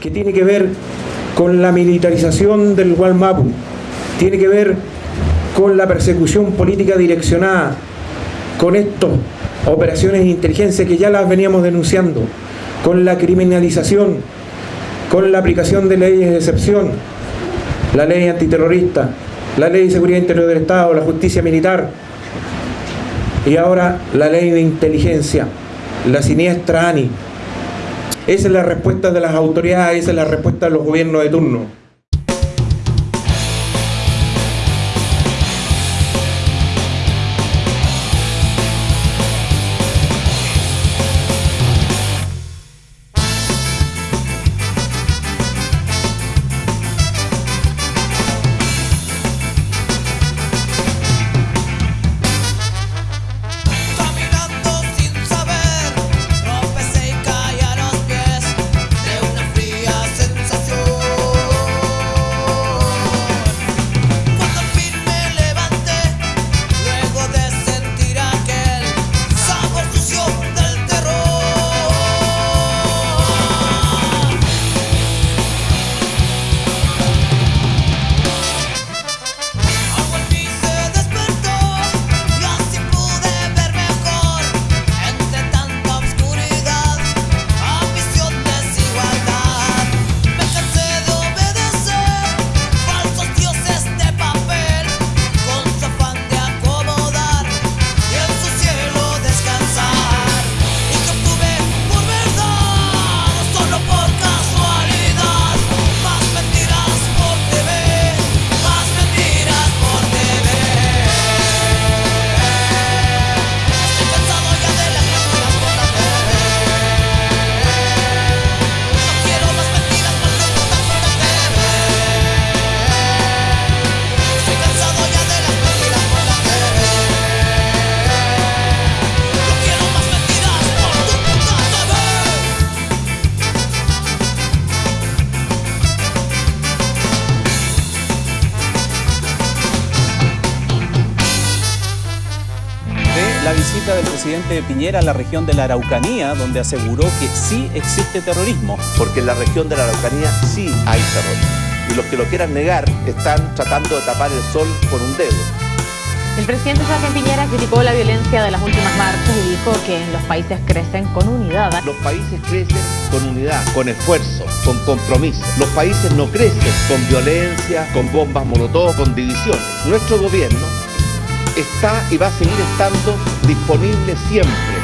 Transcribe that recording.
que tiene que ver con la militarización del Gualmapu, tiene que ver con la persecución política direccionada, con estas operaciones de inteligencia que ya las veníamos denunciando, con la criminalización, con la aplicación de leyes de excepción, la ley antiterrorista, la ley de seguridad interior del Estado, la justicia militar y ahora la ley de inteligencia, la siniestra ANI. Esa es la respuesta de las autoridades, esa es la respuesta de los gobiernos de turno. Presidente Piñera a la región de la Araucanía, donde aseguró que sí existe terrorismo. Porque en la región de la Araucanía sí hay terrorismo. Y los que lo quieran negar están tratando de tapar el sol con un dedo. El presidente Sebastián Piñera criticó la violencia de las últimas marchas y dijo que los países crecen con unidad. Los países crecen con unidad, con esfuerzo, con compromiso. Los países no crecen con violencia, con bombas molotov, con divisiones. Nuestro gobierno está y va a seguir estando disponible siempre